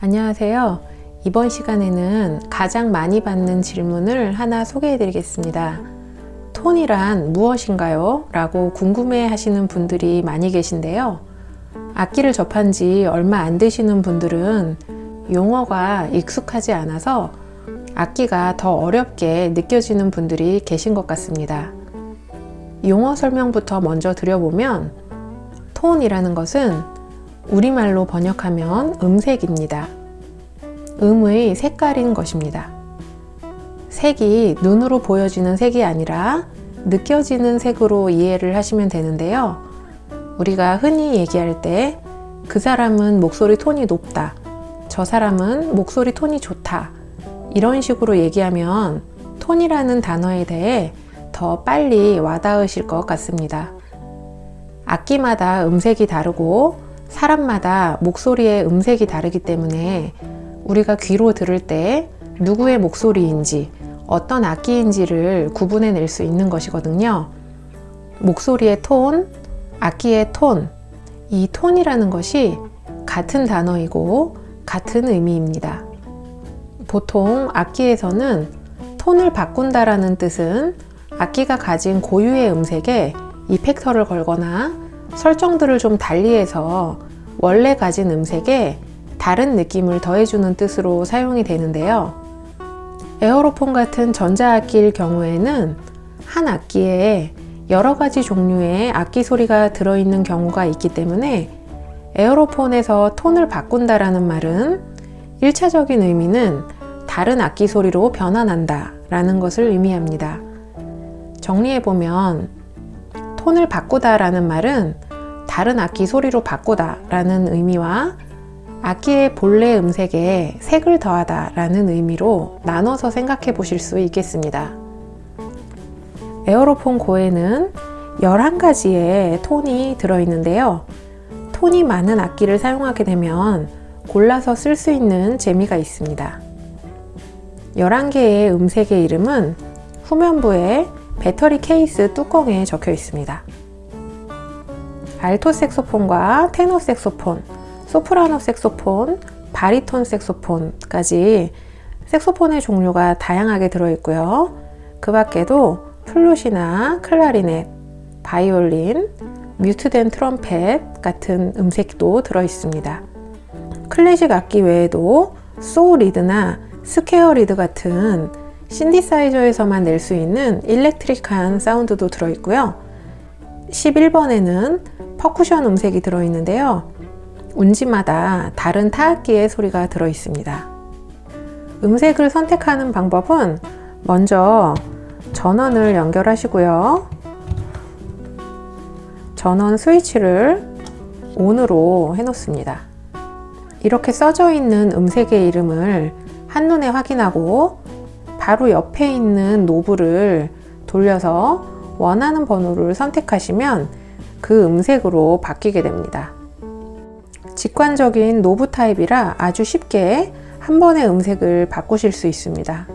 안녕하세요. 이번 시간에는 가장 많이 받는 질문을 하나 소개해 드리겠습니다. 톤이란 무엇인가요? 라고 궁금해 하시는 분들이 많이 계신데요. 악기를 접한 지 얼마 안 되시는 분들은 용어가 익숙하지 않아서 악기가 더 어렵게 느껴지는 분들이 계신 것 같습니다. 용어 설명부터 먼저 드려보면 톤이라는 것은 우리말로 번역하면 음색입니다. 음의 색깔인 것입니다. 색이 눈으로 보여지는 색이 아니라 느껴지는 색으로 이해를 하시면 되는데요. 우리가 흔히 얘기할 때 그 사람은 목소리 톤이 높다. 저 사람은 목소리 톤이 좋다. 이런 식으로 얘기하면 톤이라는 단어에 대해 더 빨리 와닿으실 것 같습니다. 악기마다 음색이 다르고 사람마다 목소리의 음색이 다르기 때문에 우리가 귀로 들을 때 누구의 목소리인지 어떤 악기인지를 구분해 낼 수 있는 것이거든요. 목소리의 톤, 악기의 톤, 이 톤이라는 것이 같은 단어이고 같은 의미입니다. 보통 악기에서는 톤을 바꾼다라는 뜻은 악기가 가진 고유의 음색에 이펙터를 걸거나 설정들을 좀 달리해서 원래 가진 음색에 다른 느낌을 더해주는 뜻으로 사용이 되는데요. 에어로폰 같은 전자악기일 경우에는 한 악기에 여러 가지 종류의 악기 소리가 들어있는 경우가 있기 때문에 에어로폰에서 톤을 바꾼다라는 말은 1차적인 의미는 다른 악기 소리로 변환한다 라는 것을 의미합니다. 정리해보면 톤을 바꾸다 라는 말은 다른 악기 소리로 바꾸다 라는 의미와 악기의 본래 음색에 색을 더하다 라는 의미로 나눠서 생각해 보실 수 있겠습니다. 에어로폰 고에는 11가지의 톤이 들어있는데요. 톤이 많은 악기를 사용하게 되면 골라서 쓸 수 있는 재미가 있습니다. 11개의 음색의 이름은 후면부에 배터리 케이스 뚜껑에 적혀 있습니다. 알토 색소폰과 테너 색소폰, 소프라노 색소폰, 바리톤 색소폰까지 색소폰의 종류가 다양하게 들어있고요. 그 밖에도 플룻이나 클라리넷, 바이올린, mute된 트럼펫 같은 음색도 들어있습니다. 클래식 악기 외에도 saw lead나 square lead 같은 신디사이저에서만 낼 수 있는 electric한 사운드도 들어있고요. 11번에는 퍼쿠션 음색이 들어있는데요. 운지마다 다른 타악기의 소리가 들어있습니다. 음색을 선택하는 방법은 먼저 전원을 연결하시고요. 전원 스위치를 ON으로 해 놓습니다. 이렇게 써져 있는 음색의 이름을 한눈에 확인하고 바로 옆에 있는 노브를 돌려서 원하는 번호를 선택하시면 그 음색으로 바뀌게 됩니다. 직관적인 노브 타입이라 아주 쉽게 한 번의 음색을 바꾸실 수 있습니다.